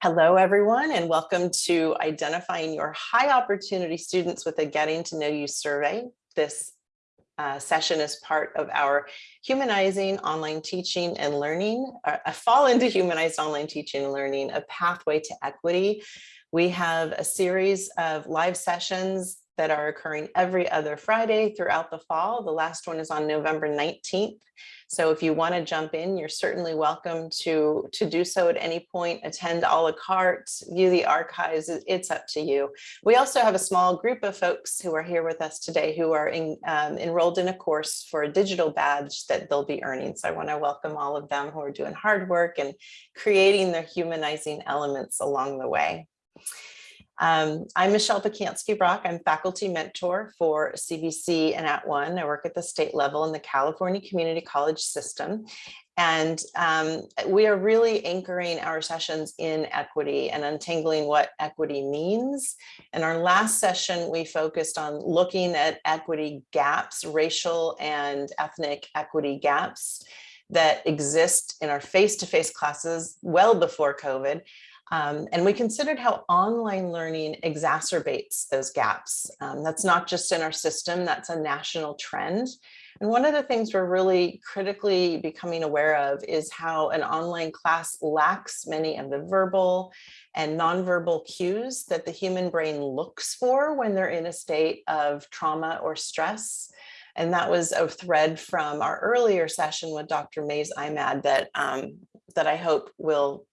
Hello, everyone, and welcome to identifying your high opportunity students with a Getting to Know You survey. This uh, session is part of our Humanizing Online Teaching and Learning, uh, a fall into Humanized Online Teaching and Learning, a pathway to equity. We have a series of live sessions that are occurring every other Friday throughout the fall. The last one is on November 19th. So if you want to jump in, you're certainly welcome to, to do so at any point, attend a la carte, view the archives, it's up to you. We also have a small group of folks who are here with us today who are in, um, enrolled in a course for a digital badge that they'll be earning. So I want to welcome all of them who are doing hard work and creating their humanizing elements along the way. Um, I'm Michelle Pacansky-Brock. I'm faculty mentor for CVC and @ONE. I work at the state level in the California Community College system. And um, we are really anchoring our sessions in equity and untangling what equity means. In our last session, we focused on looking at equity gaps, racial and ethnic equity gaps that exist in our face-to-face -face classes well before COVID um, and we considered how online learning exacerbates those gaps. Um, that's not just in our system, that's a national trend. And one of the things we're really critically becoming aware of is how an online class lacks many of the verbal and nonverbal cues that the human brain looks for when they're in a state of trauma or stress. And that was a thread from our earlier session with Dr. Mays Imad that, um, that I hope will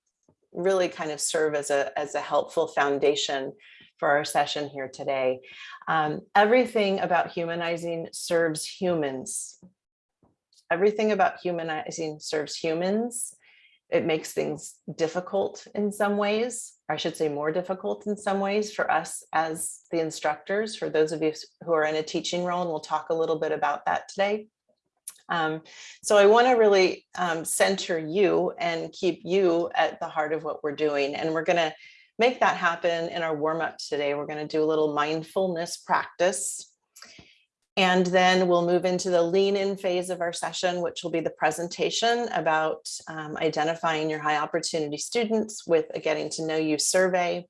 really kind of serve as a, as a helpful foundation for our session here today. Um, everything about humanizing serves humans. Everything about humanizing serves humans. It makes things difficult in some ways, I should say more difficult in some ways for us as the instructors, for those of you who are in a teaching role, and we'll talk a little bit about that today. Um, so I want to really um, center you and keep you at the heart of what we're doing. And we're going to make that happen in our warm up today. We're going to do a little mindfulness practice. And then we'll move into the lean in phase of our session, which will be the presentation about um, identifying your high opportunity students with a getting to know you survey.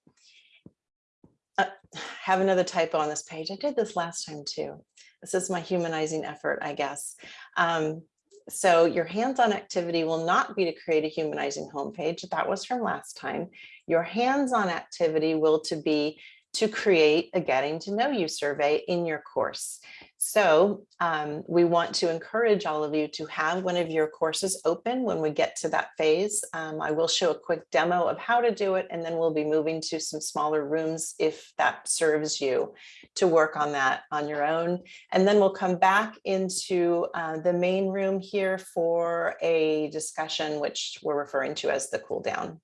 Uh, have another typo on this page. I did this last time too. This is my humanizing effort, I guess. Um, so your hands-on activity will not be to create a humanizing homepage. That was from last time. Your hands-on activity will to be to create a getting to know you survey in your course. So um, we want to encourage all of you to have one of your courses open when we get to that phase. Um, I will show a quick demo of how to do it, and then we'll be moving to some smaller rooms if that serves you to work on that on your own. And then we'll come back into uh, the main room here for a discussion, which we're referring to as the cool down.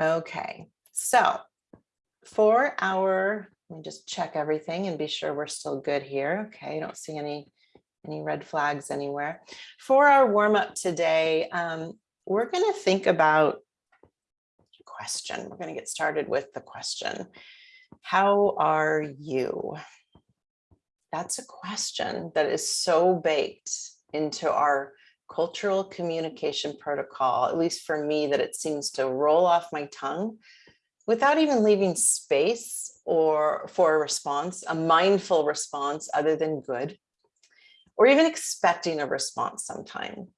Okay, so for our, let me just check everything and be sure we're still good here. Okay, I don't see any, any red flags anywhere. For our warm up today, um, we're going to think about question. We're going to get started with the question. How are you? That's a question that is so baked into our cultural communication protocol, at least for me, that it seems to roll off my tongue without even leaving space or for a response, a mindful response other than good, or even expecting a response sometime.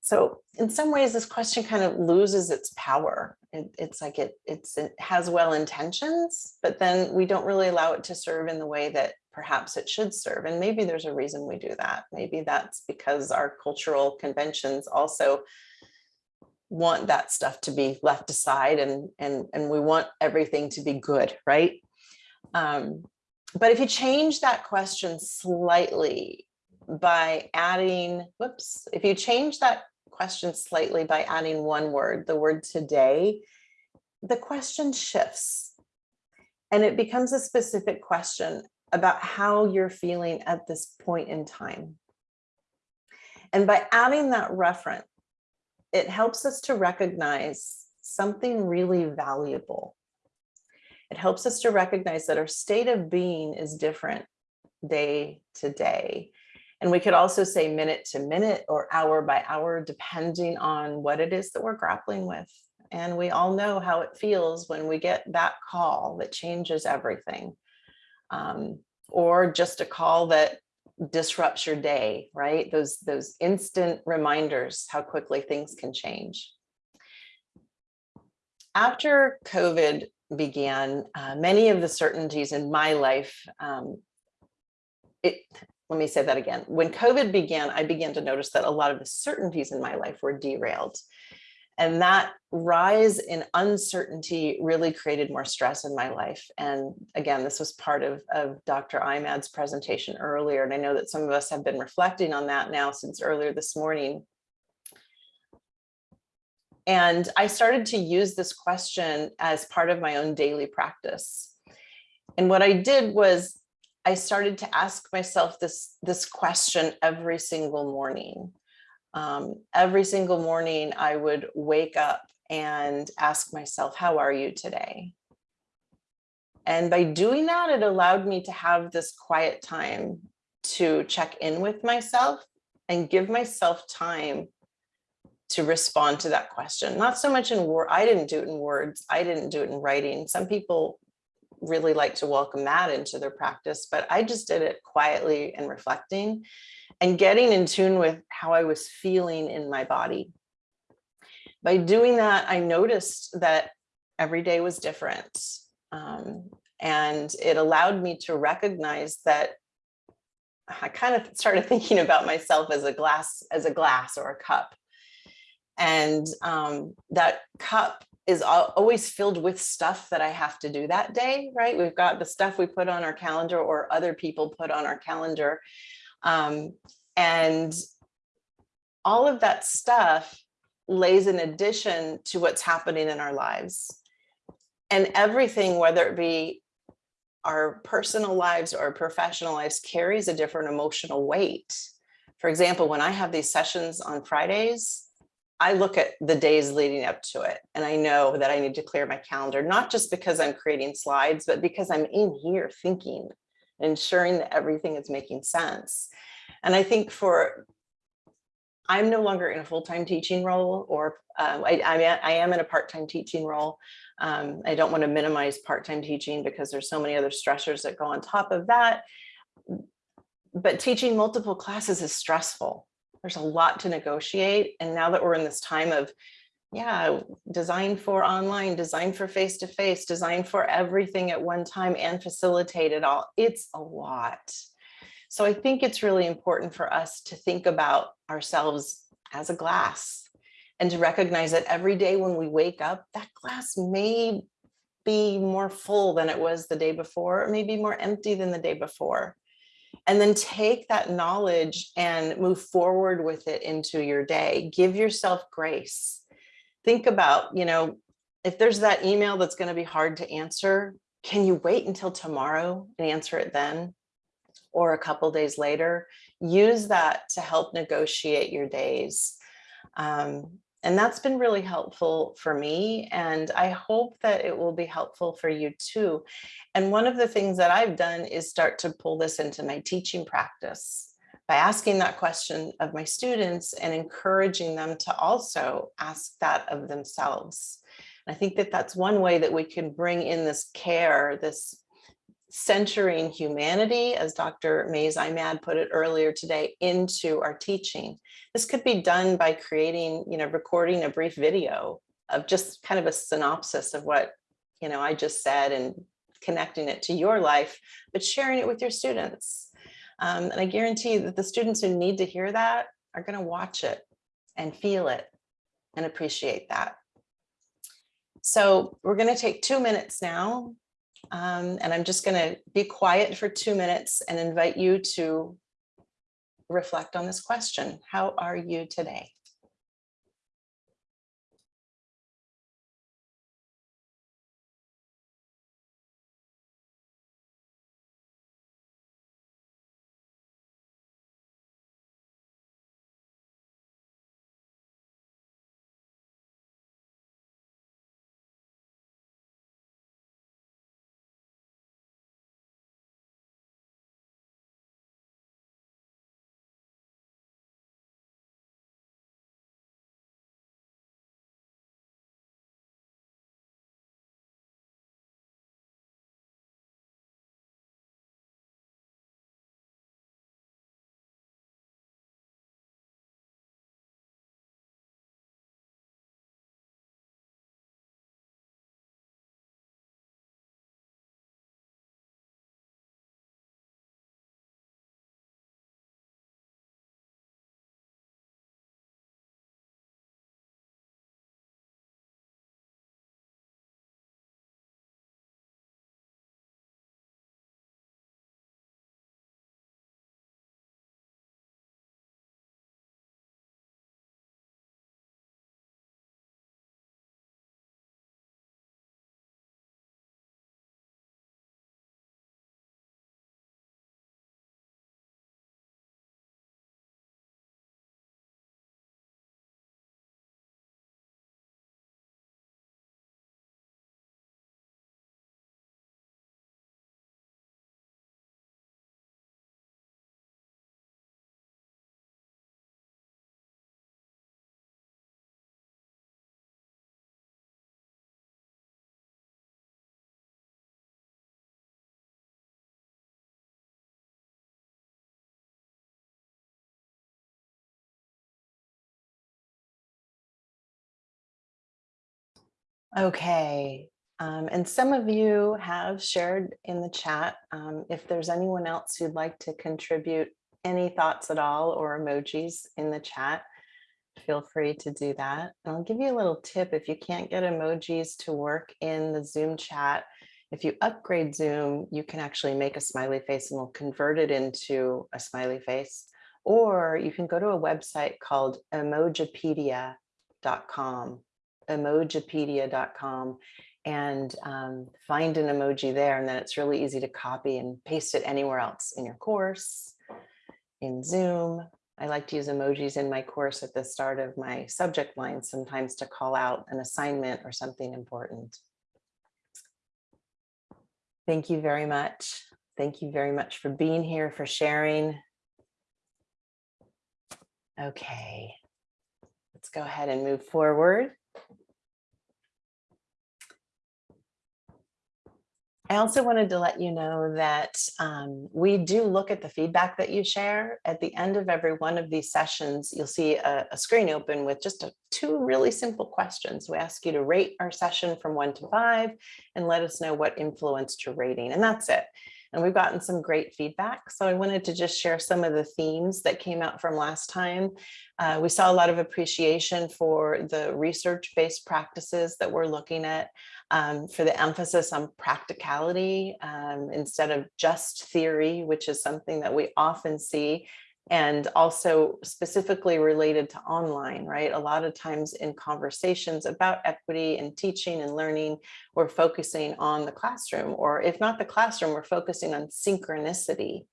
So in some ways, this question kind of loses its power. It, it's like it, it's, it has well intentions, but then we don't really allow it to serve in the way that perhaps it should serve. And maybe there's a reason we do that. Maybe that's because our cultural conventions also want that stuff to be left aside and and and we want everything to be good right? Um, but if you change that question slightly by adding whoops if you change that question slightly by adding one word the word today the question shifts. And it becomes a specific question about how you're feeling at this point in time. And by adding that reference it helps us to recognize something really valuable. It helps us to recognize that our state of being is different day to day. And we could also say minute to minute or hour by hour, depending on what it is that we're grappling with. And we all know how it feels when we get that call that changes everything. Um, or just a call that disrupts your day, right? Those, those instant reminders how quickly things can change. After COVID began, uh, many of the certainties in my life, um, it, let me say that again. When COVID began, I began to notice that a lot of the certainties in my life were derailed. And that rise in uncertainty really created more stress in my life. And again, this was part of, of Dr. Imad's presentation earlier. And I know that some of us have been reflecting on that now since earlier this morning. And I started to use this question as part of my own daily practice. And what I did was I started to ask myself this, this question every single morning. Um, every single morning I would wake up and ask myself, how are you today? And by doing that, it allowed me to have this quiet time to check in with myself and give myself time to respond to that question. Not so much in word, I didn't do it in words, I didn't do it in writing. Some people really like to welcome that into their practice, but I just did it quietly and reflecting and getting in tune with how I was feeling in my body. By doing that, I noticed that every day was different. Um, and it allowed me to recognize that I kind of started thinking about myself as a glass, as a glass or a cup. And um, that cup is always filled with stuff that I have to do that day, right? We've got the stuff we put on our calendar or other people put on our calendar. Um, and all of that stuff lays in addition to what's happening in our lives. And everything, whether it be our personal lives or professional lives, carries a different emotional weight. For example, when I have these sessions on Fridays, I look at the days leading up to it and I know that I need to clear my calendar, not just because I'm creating slides, but because I'm in here thinking, ensuring that everything is making sense. And I think for, I'm no longer in a full-time teaching role or um, I, I, I, am in a part-time teaching role. Um, I don't want to minimize part-time teaching because there's so many other stressors that go on top of that. But teaching multiple classes is stressful there's a lot to negotiate. And now that we're in this time of, yeah, design for online, design for face-to-face, -face, design for everything at one time and facilitate it all, it's a lot. So I think it's really important for us to think about ourselves as a glass and to recognize that every day when we wake up, that glass may be more full than it was the day before, or maybe more empty than the day before and then take that knowledge and move forward with it into your day. Give yourself grace. Think about, you know, if there's that email that's going to be hard to answer, can you wait until tomorrow and answer it then? Or a couple days later, use that to help negotiate your days. Um, and that's been really helpful for me. And I hope that it will be helpful for you too. And one of the things that I've done is start to pull this into my teaching practice by asking that question of my students and encouraging them to also ask that of themselves. I think that that's one way that we can bring in this care, this centering humanity, as Dr. Mays Imad put it earlier today, into our teaching. This could be done by creating, you know, recording a brief video of just kind of a synopsis of what, you know, I just said and connecting it to your life, but sharing it with your students. Um, and I guarantee that the students who need to hear that are going to watch it and feel it and appreciate that. So we're going to take two minutes now um, and I'm just going to be quiet for two minutes and invite you to reflect on this question. How are you today? Okay, um, and some of you have shared in the chat. Um, if there's anyone else who'd like to contribute any thoughts at all or emojis in the chat, feel free to do that. And I'll give you a little tip if you can't get emojis to work in the Zoom chat. If you upgrade Zoom, you can actually make a smiley face and we'll convert it into a smiley face. Or you can go to a website called emojipedia.com emojipedia.com and um, find an emoji there. And then it's really easy to copy and paste it anywhere else in your course, in Zoom. I like to use emojis in my course at the start of my subject line sometimes to call out an assignment or something important. Thank you very much. Thank you very much for being here, for sharing. Okay, let's go ahead and move forward. I also wanted to let you know that um, we do look at the feedback that you share. At the end of every one of these sessions, you'll see a, a screen open with just a, two really simple questions. We ask you to rate our session from one to five and let us know what influenced your rating. And that's it. And we've gotten some great feedback. So I wanted to just share some of the themes that came out from last time. Uh, we saw a lot of appreciation for the research-based practices that we're looking at um, for the emphasis on practicality um, instead of just theory, which is something that we often see and also specifically related to online, right? A lot of times in conversations about equity and teaching and learning, we're focusing on the classroom, or if not the classroom, we're focusing on synchronicity.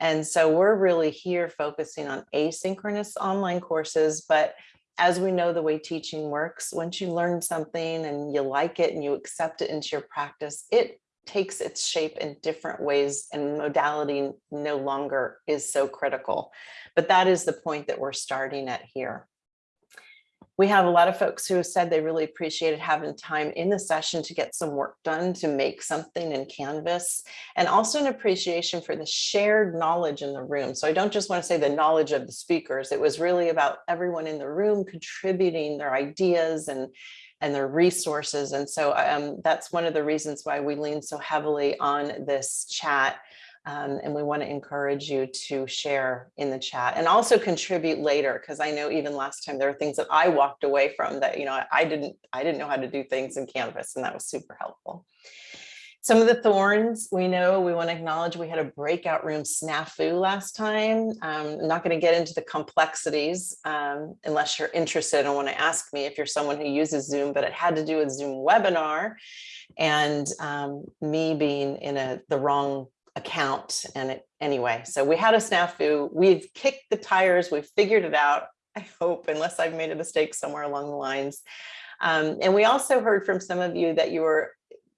And so we're really here focusing on asynchronous online courses, but as we know the way teaching works, once you learn something and you like it and you accept it into your practice, it takes its shape in different ways and modality no longer is so critical. But that is the point that we're starting at here. We have a lot of folks who have said they really appreciated having time in the session to get some work done to make something in Canvas and also an appreciation for the shared knowledge in the room. So I don't just want to say the knowledge of the speakers. It was really about everyone in the room contributing their ideas and and their resources. And so um, that's one of the reasons why we lean so heavily on this chat. Um, and we want to encourage you to share in the chat and also contribute later because I know even last time there are things that I walked away from that you know I didn't I didn't know how to do things in Canvas and that was super helpful. Some of the thorns we know we want to acknowledge we had a breakout room snafu last time. Um, I'm not going to get into the complexities um, unless you're interested and want to ask me if you're someone who uses Zoom, but it had to do with Zoom webinar and um, me being in a the wrong account and it anyway. So we had a snafu. We've kicked the tires. We've figured it out i hope unless i've made a mistake somewhere along the lines. Um, and we also heard from some of you that you were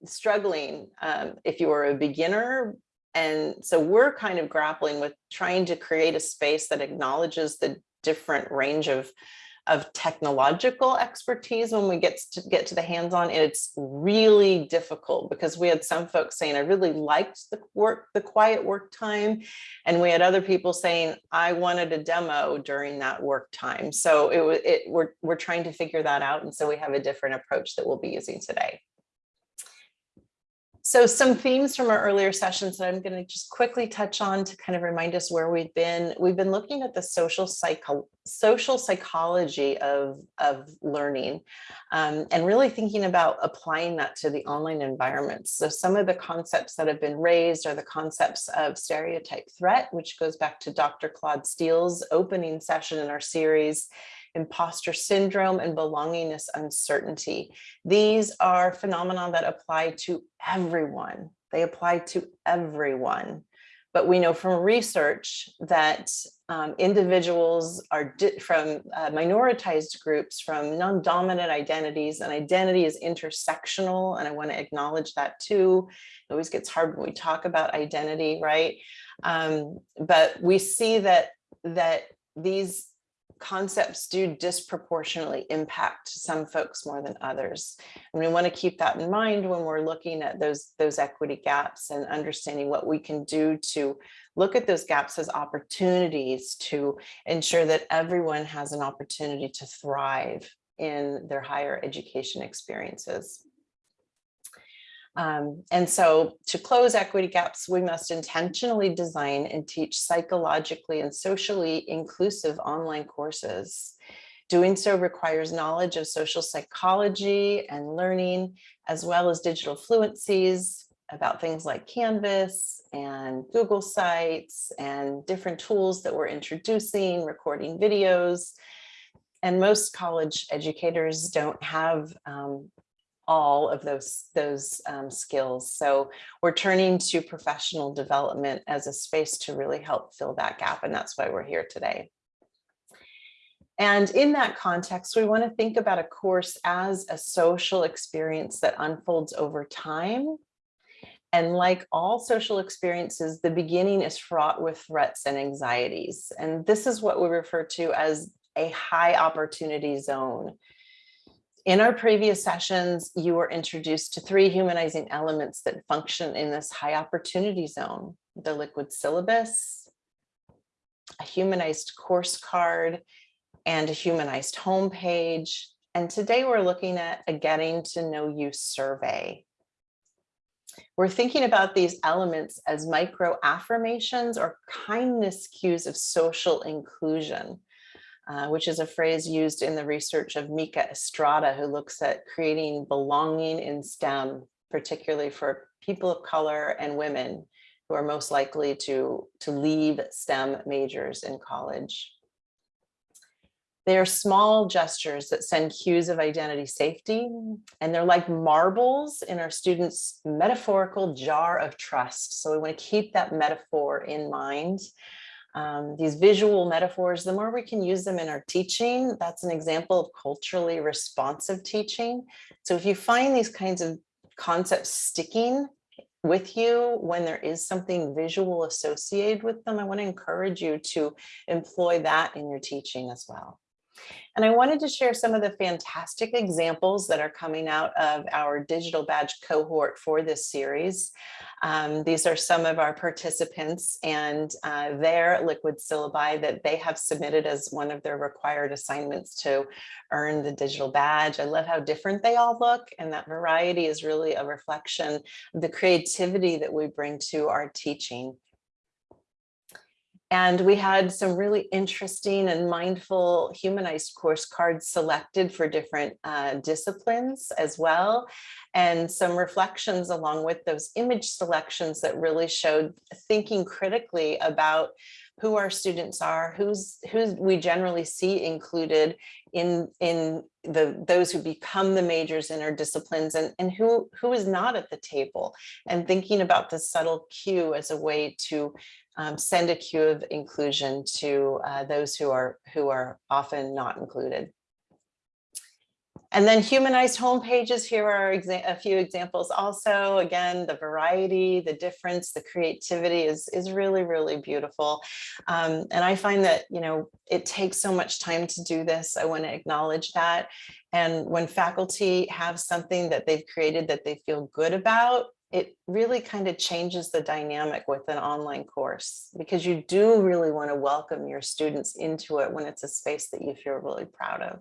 struggling um, if you are a beginner. And so we're kind of grappling with trying to create a space that acknowledges the different range of of technological expertise when we get to get to the hands-on. It's really difficult because we had some folks saying I really liked the work the quiet work time. And we had other people saying I wanted a demo during that work time. So it it we're we're trying to figure that out. And so we have a different approach that we'll be using today so some themes from our earlier sessions that I'm going to just quickly touch on to kind of remind us where we've been. We've been looking at the social psycho social psychology of, of learning um, and really thinking about applying that to the online environments. So some of the concepts that have been raised are the concepts of stereotype threat, which goes back to Dr. Claude Steele's opening session in our series imposter syndrome, and belongingness uncertainty. These are phenomena that apply to everyone. They apply to everyone. But we know from research that um, individuals are from uh, minoritized groups, from non-dominant identities, and identity is intersectional. And I want to acknowledge that too. It always gets hard when we talk about identity, right? Um, but we see that that these concepts do disproportionately impact some folks more than others. And we want to keep that in mind when we're looking at those, those equity gaps and understanding what we can do to look at those gaps as opportunities to ensure that everyone has an opportunity to thrive in their higher education experiences. Um, and so to close equity gaps, we must intentionally design and teach psychologically and socially inclusive online courses. Doing so requires knowledge of social psychology and learning, as well as digital fluencies about things like Canvas and Google Sites and different tools that we're introducing, recording videos. And most college educators don't have um, all of those, those um, skills. So we're turning to professional development as a space to really help fill that gap. And that's why we're here today. And in that context, we want to think about a course as a social experience that unfolds over time. And like all social experiences, the beginning is fraught with threats and anxieties. And this is what we refer to as a high opportunity zone. In our previous sessions, you were introduced to three humanizing elements that function in this high opportunity zone, the liquid syllabus, a humanized course card, and a humanized homepage. And today we're looking at a getting to know you survey. We're thinking about these elements as micro affirmations or kindness cues of social inclusion. Uh, which is a phrase used in the research of Mica Estrada, who looks at creating belonging in STEM, particularly for people of color and women who are most likely to, to leave STEM majors in college. They are small gestures that send cues of identity safety, and they're like marbles in our students' metaphorical jar of trust. So we want to keep that metaphor in mind um, these visual metaphors, the more we can use them in our teaching, that's an example of culturally responsive teaching. So if you find these kinds of concepts sticking with you when there is something visual associated with them, I want to encourage you to employ that in your teaching as well. And I wanted to share some of the fantastic examples that are coming out of our digital badge cohort for this series. Um, these are some of our participants and uh, their liquid syllabi that they have submitted as one of their required assignments to earn the digital badge. I love how different they all look and that variety is really a reflection of the creativity that we bring to our teaching. And we had some really interesting and mindful humanized course cards selected for different uh, disciplines as well. And some reflections along with those image selections that really showed thinking critically about who our students are, who's who we generally see included in in the those who become the majors in our disciplines and and who who is not at the table and thinking about the subtle cue as a way to um, send a cue of inclusion to uh, those who are who are often not included. And then humanized homepages, here are a few examples also. Again, the variety, the difference, the creativity is, is really, really beautiful. Um, and I find that, you know, it takes so much time to do this. I want to acknowledge that. And when faculty have something that they've created that they feel good about, it really kind of changes the dynamic with an online course because you do really want to welcome your students into it when it's a space that you feel really proud of.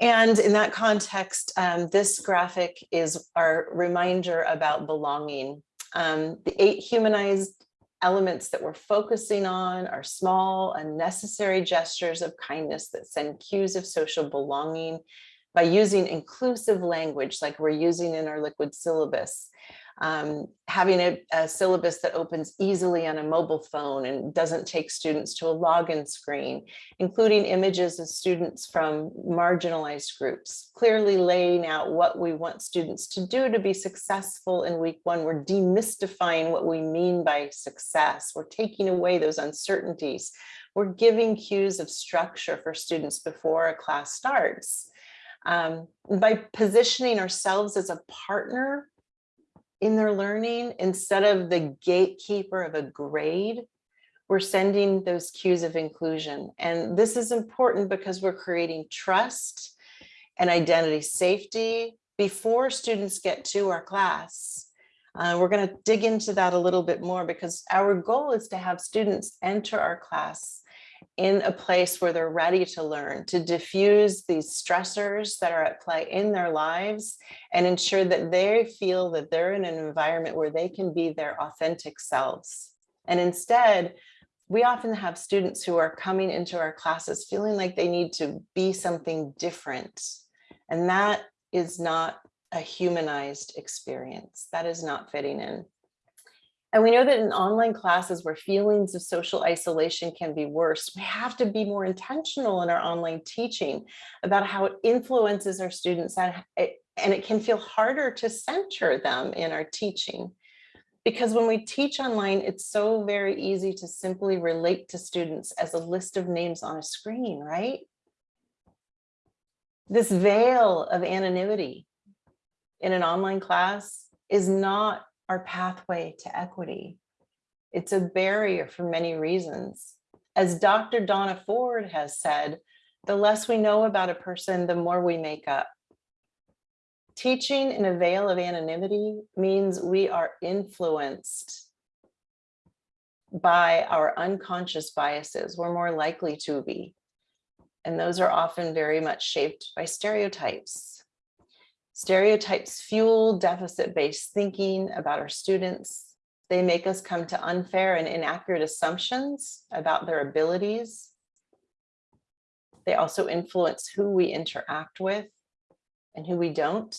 And in that context, um, this graphic is our reminder about belonging. Um, the eight humanized elements that we're focusing on are small, unnecessary gestures of kindness that send cues of social belonging by using inclusive language like we're using in our liquid syllabus. Um, having a, a, syllabus that opens easily on a mobile phone and doesn't take students to a login screen, including images of students from marginalized groups, clearly laying out what we want students to do to be successful in week one. We're demystifying what we mean by success. We're taking away those uncertainties. We're giving cues of structure for students before a class starts. Um, by positioning ourselves as a partner in their learning instead of the gatekeeper of a grade, we're sending those cues of inclusion. And this is important because we're creating trust and identity safety before students get to our class. Uh, we're going to dig into that a little bit more because our goal is to have students enter our class in a place where they're ready to learn, to diffuse these stressors that are at play in their lives and ensure that they feel that they're in an environment where they can be their authentic selves. And instead, we often have students who are coming into our classes feeling like they need to be something different. And that is not a humanized experience. That is not fitting in. And we know that in online classes where feelings of social isolation can be worse, we have to be more intentional in our online teaching about how it influences our students and it, and it can feel harder to center them in our teaching. Because when we teach online, it's so very easy to simply relate to students as a list of names on a screen, right? This veil of anonymity in an online class is not our pathway to equity. It's a barrier for many reasons. As Dr. Donna Ford has said, the less we know about a person, the more we make up. Teaching in a veil of anonymity means we are influenced by our unconscious biases. We're more likely to be. And those are often very much shaped by stereotypes. Stereotypes fuel deficit-based thinking about our students. They make us come to unfair and inaccurate assumptions about their abilities. They also influence who we interact with and who we don't.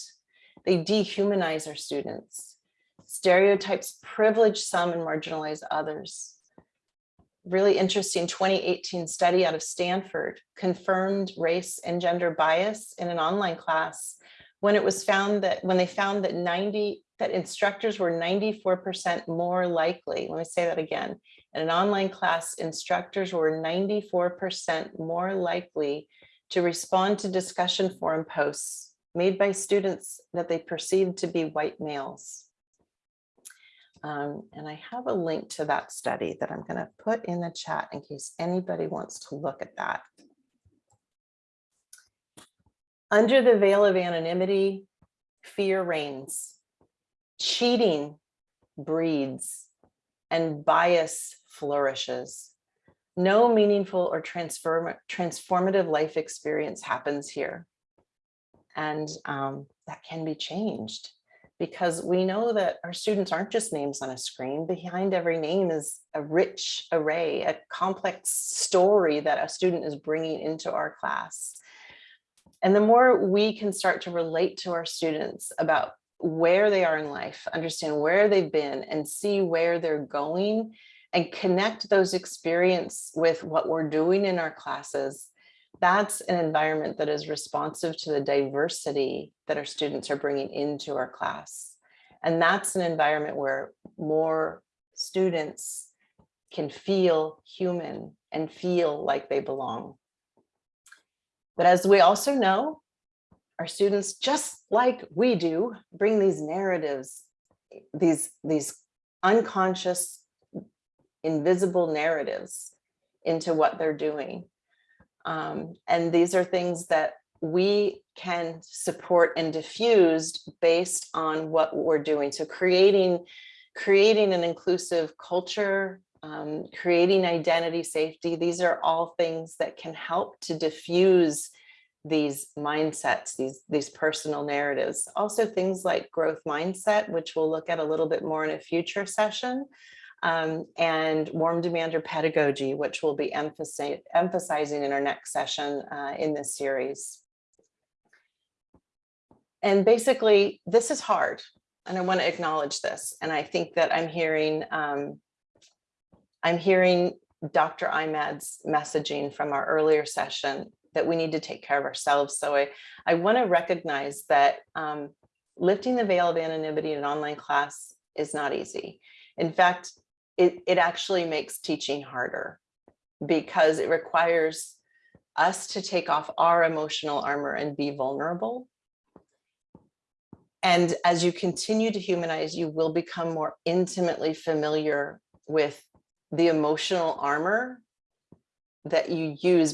They dehumanize our students. Stereotypes privilege some and marginalize others. Really interesting 2018 study out of Stanford confirmed race and gender bias in an online class when it was found that when they found that 90 that instructors were 94% more likely, let me say that again, in an online class, instructors were 94% more likely to respond to discussion forum posts made by students that they perceived to be white males. Um, and I have a link to that study that I'm going to put in the chat in case anybody wants to look at that. Under the veil of anonymity, fear reigns, cheating breeds, and bias flourishes. No meaningful or transform transformative life experience happens here. And um, that can be changed because we know that our students aren't just names on a screen. Behind every name is a rich array, a complex story that a student is bringing into our class. And the more we can start to relate to our students about where they are in life, understand where they've been and see where they're going and connect those experience with what we're doing in our classes, that's an environment that is responsive to the diversity that our students are bringing into our class. And that's an environment where more students can feel human and feel like they belong. But as we also know, our students, just like we do, bring these narratives, these, these unconscious, invisible narratives into what they're doing. Um, and these are things that we can support and diffuse based on what we're doing. So creating, creating an inclusive culture, um, creating identity safety. These are all things that can help to diffuse these mindsets, these, these personal narratives. Also things like growth mindset, which we'll look at a little bit more in a future session, um, and warm demander pedagogy, which we'll be emphasi emphasizing in our next session uh, in this series. And basically, this is hard, and I want to acknowledge this. And I think that I'm hearing um, I'm hearing Dr. Imad's messaging from our earlier session that we need to take care of ourselves. So I, I want to recognize that um, lifting the veil of anonymity in an online class is not easy. In fact, it, it actually makes teaching harder because it requires us to take off our emotional armor and be vulnerable. And as you continue to humanize, you will become more intimately familiar with the emotional armor that you use